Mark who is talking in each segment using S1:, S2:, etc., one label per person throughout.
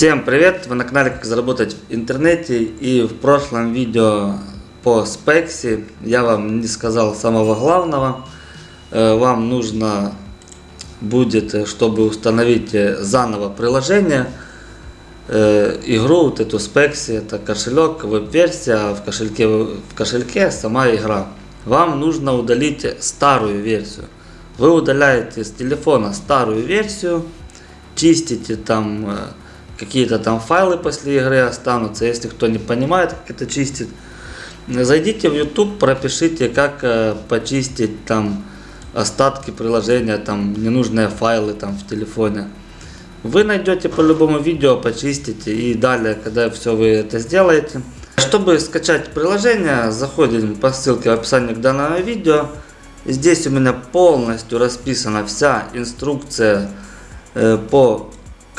S1: Всем привет! Вы на канале Как заработать в интернете и в прошлом видео по спексе я вам не сказал самого главного. Э, вам нужно будет, чтобы установить заново приложение, э, игру, вот эту спекси, это кошелек, веб-версия, а в кошельке, в кошельке сама игра. Вам нужно удалить старую версию. Вы удаляете с телефона старую версию, чистите там э, какие-то там файлы после игры останутся. Если кто не понимает, как это чистить, зайдите в YouTube, пропишите, как э, почистить там остатки приложения, там ненужные файлы там в телефоне. Вы найдете по любому видео, почистите и далее, когда все вы это сделаете. Чтобы скачать приложение, заходим по ссылке в описании к данному видео. Здесь у меня полностью расписана вся инструкция э, по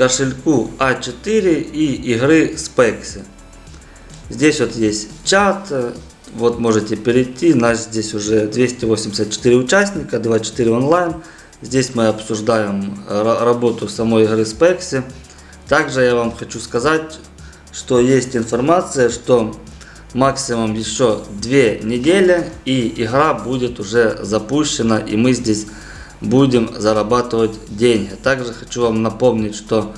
S1: кошельку А4 и игры Spexy. Здесь вот есть чат, вот можете перейти, нас здесь уже 284 участника, 24 онлайн. Здесь мы обсуждаем работу самой игры Spexy. Также я вам хочу сказать, что есть информация, что максимум еще две недели и игра будет уже запущена и мы здесь будем зарабатывать деньги. Также хочу вам напомнить, что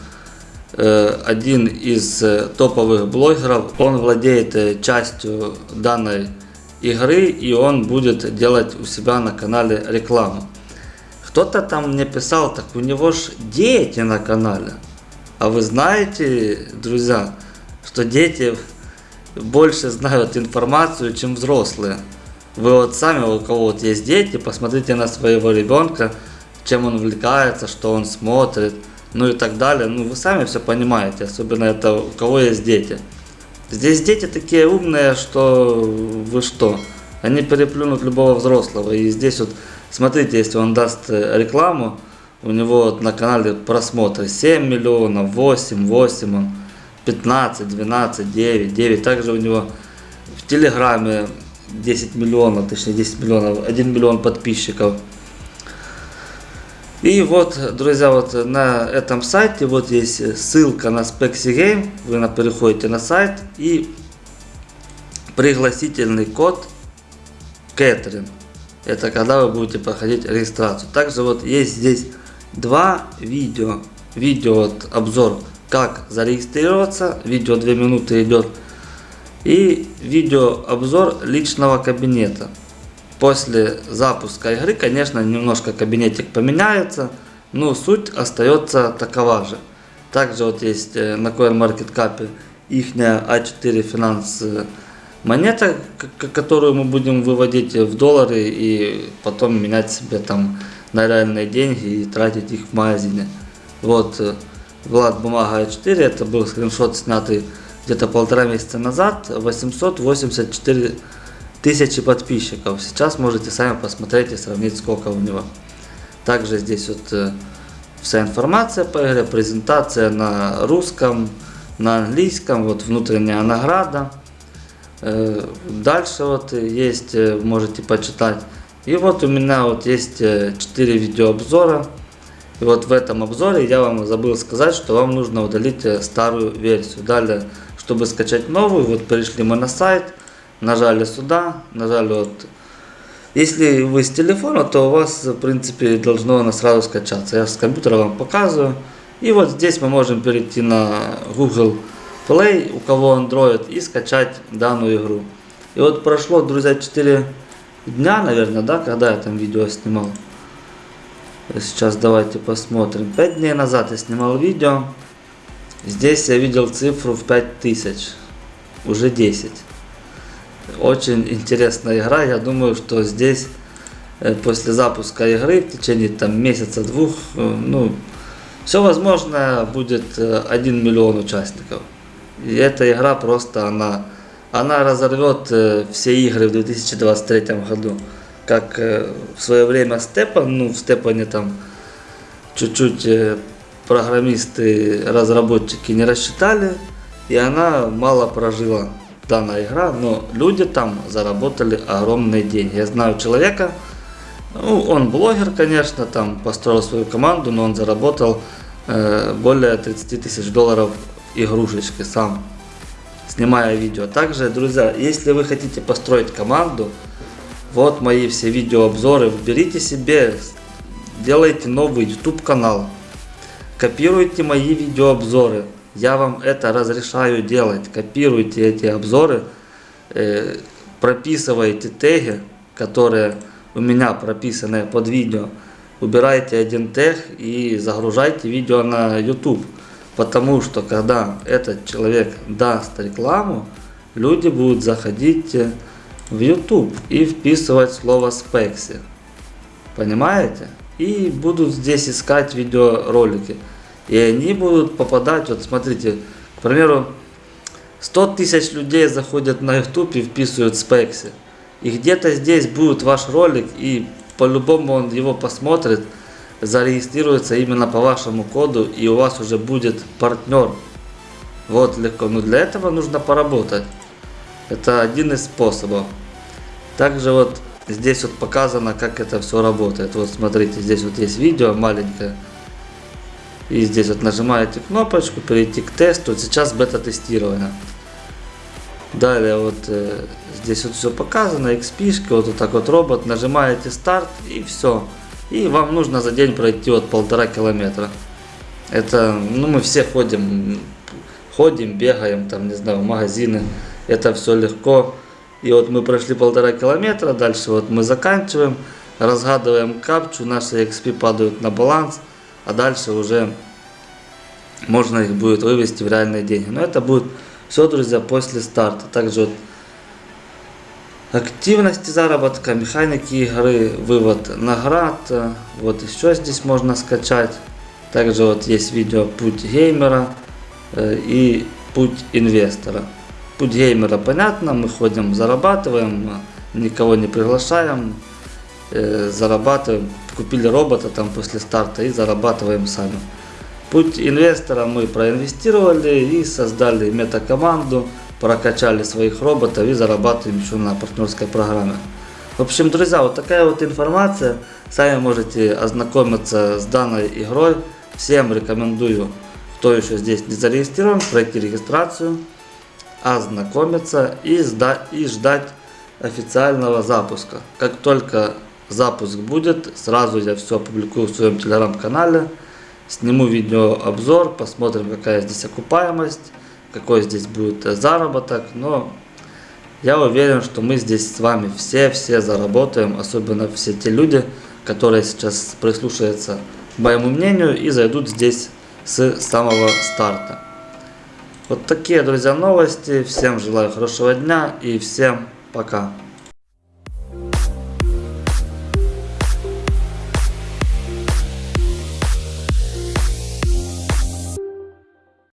S1: э, один из э, топовых блогеров, он владеет э, частью данной игры и он будет делать у себя на канале рекламу. Кто-то там мне писал, так у него ж дети на канале. А вы знаете, друзья, что дети больше знают информацию, чем взрослые. Вы вот сами, у кого вот есть дети, посмотрите на своего ребенка, чем он увлекается, что он смотрит, ну и так далее. Ну вы сами все понимаете, особенно это у кого есть дети. Здесь дети такие умные, что вы что, они переплюнут любого взрослого. И здесь вот, смотрите, если он даст э, рекламу, у него вот на канале просмотры 7 миллионов, 8, 8, 15, 12, 9, 9. Также у него в Телеграме 10 миллионов, точнее 10 миллионов, 1 миллион подписчиков. И вот, друзья, вот на этом сайте вот есть ссылка на Spexy Game. Вы переходите на сайт и пригласительный код Кэтрин. Это когда вы будете проходить регистрацию. Также вот есть здесь два видео. Видео вот обзор как зарегистрироваться. Видео 2 минуты идет и видеообзор личного кабинета. После запуска игры, конечно, немножко кабинетик поменяется, но суть остается такова же. Также вот есть э, на CoinMarketCap их А4 финанс э, монета, которую мы будем выводить в доллары и потом менять себе там на реальные деньги и тратить их в магазине. Вот э, Влад бумага А4, это был скриншот снятый где-то полтора месяца назад 884 тысячи подписчиков. Сейчас можете сами посмотреть и сравнить, сколько у него. Также здесь вот э, вся информация по игре, презентация на русском, на английском, вот внутренняя награда. Э, дальше вот есть, э, можете почитать. И вот у меня вот есть 4 видеообзора. И вот в этом обзоре я вам забыл сказать, что вам нужно удалить старую версию. Далее чтобы скачать новую, вот перешли мы на сайт, нажали сюда, нажали вот. Если вы с телефона, то у вас, в принципе, должно она сразу скачаться. Я с компьютера вам показываю. И вот здесь мы можем перейти на Google Play, у кого Android, и скачать данную игру. И вот прошло, друзья, 4 дня, наверное, да, когда я там видео снимал. Сейчас давайте посмотрим. 5 дней назад я снимал видео. Здесь я видел цифру в 5000, уже 10. Очень интересная игра, я думаю, что здесь э, после запуска игры в течение там месяца-двух, э, ну, все возможно будет 1 э, миллион участников. И эта игра просто, она, она разорвет все игры в 2023 году. Как в свое время Степан, ну в Степане там чуть-чуть программисты, разработчики не рассчитали, и она мало прожила данная игра, но люди там заработали огромные деньги. Я знаю человека, ну, он блогер, конечно, там построил свою команду, но он заработал э, более 30 тысяч долларов игрушечки сам, снимая видео. Также, друзья, если вы хотите построить команду, вот мои все видеообзоры, берите себе, делайте новый YouTube канал, копируйте мои видеообзоры. Я вам это разрешаю делать. Копируйте эти обзоры, э, прописывайте теги, которые у меня прописаны под видео. Убирайте один тег и загружайте видео на YouTube. Потому что когда этот человек даст рекламу, люди будут заходить э, в YouTube и вписывать слово спекси. Понимаете? И будут здесь искать видеоролики. И они будут попадать, вот смотрите, к примеру, 100 тысяч людей заходят на YouTube и вписывают спекси. И где-то здесь будет ваш ролик, и по-любому он его посмотрит, зарегистрируется именно по вашему коду, и у вас уже будет партнер. Вот легко. Но для этого нужно поработать. Это один из способов. Также вот здесь вот показано, как это все работает. Вот смотрите, здесь вот есть видео маленькое. И здесь вот нажимаете кнопочку, перейти к тесту. Сейчас бета-тестирование. Далее вот э, здесь вот все показано, XP, вот, вот так вот робот, нажимаете старт и все. И вам нужно за день пройти вот полтора километра. Это, ну мы все ходим, ходим, бегаем, там, не знаю, в магазины. Это все легко. И вот мы прошли полтора километра, дальше вот мы заканчиваем, разгадываем капчу, наши XP падают на баланс а дальше уже можно их будет вывести в реальные деньги. Но это будет все, друзья, после старта. Также вот активности заработка, механики игры, вывод наград. Вот еще здесь можно скачать. Также вот есть видео путь геймера э, и путь инвестора. Путь геймера понятно, мы ходим, зарабатываем, никого не приглашаем, э, зарабатываем купили робота там после старта и зарабатываем сами. Путь инвестора мы проинвестировали и создали метакоманду, прокачали своих роботов и зарабатываем еще на партнерской программе. В общем, друзья, вот такая вот информация. Сами можете ознакомиться с данной игрой. Всем рекомендую, кто еще здесь не зарегистрирован, пройти регистрацию, ознакомиться и, и ждать официального запуска. Как только запуск будет, сразу я все опубликую в своем телеграм-канале, сниму видеообзор, посмотрим какая здесь окупаемость, какой здесь будет заработок, но я уверен, что мы здесь с вами все-все заработаем, особенно все те люди, которые сейчас прислушаются к моему мнению и зайдут здесь с самого старта. Вот такие, друзья, новости. Всем желаю хорошего дня и всем пока.